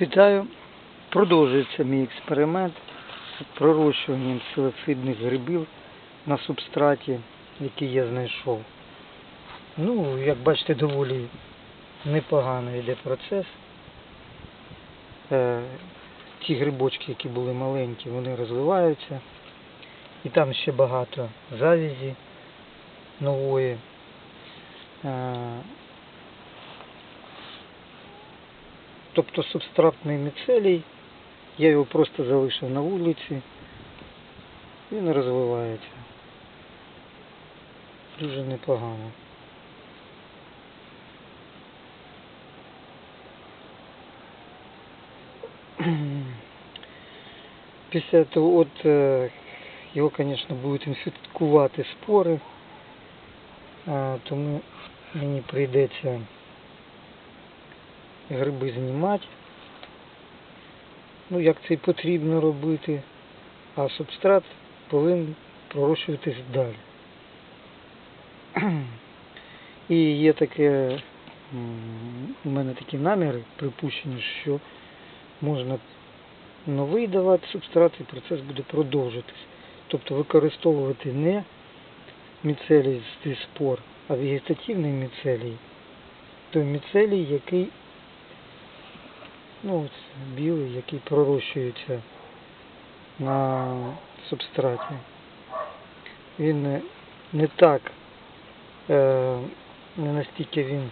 Вітаю. Продовжується мій експеримент з пророщуванням псилоцидних грибів на субстраті, який я знайшов. Ну, як бачите, доволі непогано йде процес. Е, ті грибочки, які були маленькі, вони розвиваються. І там ще багато завязі нової. Е, тобто субстратний міцелій, я його просто залишив на вулиці, він розвивається. Дуже непогано. Після того, от е, його, звісно, будуть інфікувати спори, тому мені прийдеться гриби знімати. Ну, як це і потрібно робити, а субстрат повинен пророщуватись далі. І є таке, у мене такі наміри, припущення, що можна новий давати субстрат і процес буде продовжитись. Тобто використовувати не міцелій зі спор, а вегетативний міцелій. Той міцелій, який ну, білий, який пророщується на субстраті. Він не, не так, е, не настільки він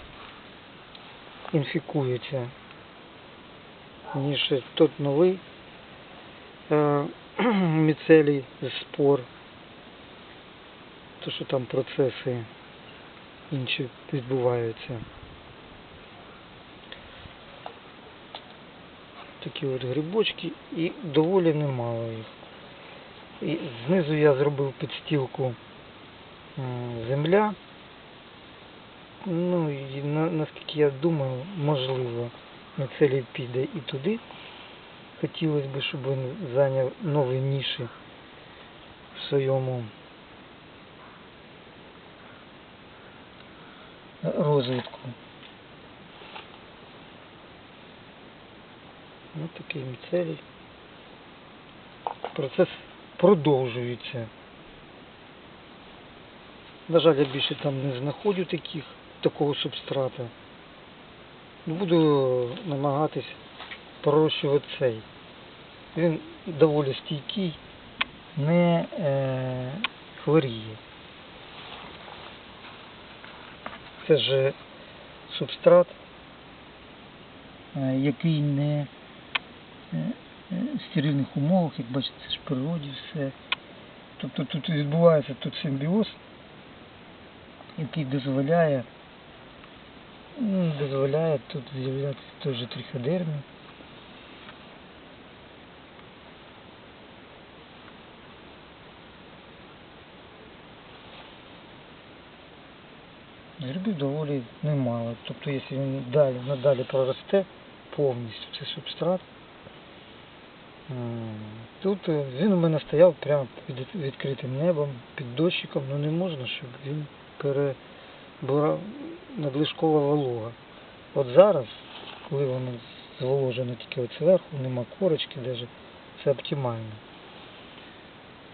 інфікується, ніж тот новий е, міцелій з спор. То, що там процеси інші відбуваються. Такі от грибочки і доволі немало їх. І знизу я зробив підстілку земля. Ну і на, наскільки я думаю, можливо, міцелій піде і туди. Хотілося б, щоб він зайняв нові ніші в своєму розвитку. Ось такий міцелій. Процес продовжується. На жаль, я більше там не знаходжу таких, такого субстрата. Буду намагатись пророщувати цей. Він доволі стійкий, не е, хворіє. Це ж субстрат, е, який не стерильних умовах, як бачите, ж в природі все. Тобто тут відбувається тут симбіоз, який дозволяє, ну, дозволяє тут з'являтися той же триходермі. Грибів доволі немало. Тобто, якщо він далі, надалі проросте повністю цей субстрат, тут е, він у мене стояв прямо під відкритим небом, під дощиком, ну не можна, щоб він перебрав надлишкова волога. От зараз, коли воно зволожено тільки от зверху, нема корочки навіть, це оптимально.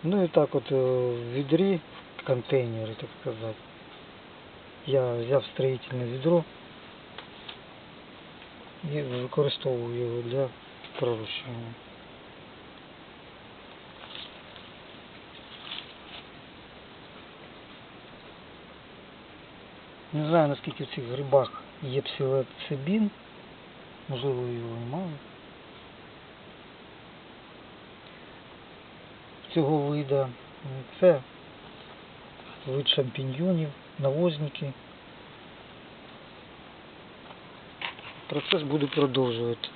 Ну і так от е, в відрі, в контейнері, так сказати. Я взяв строїтельне відро і використовую його для пророщування. Не знаю наскільки в цих грибах є псилоцибін, можливо його мало. Цього вида це вид шампіньйонів, навозники. Процес буду продовжувати.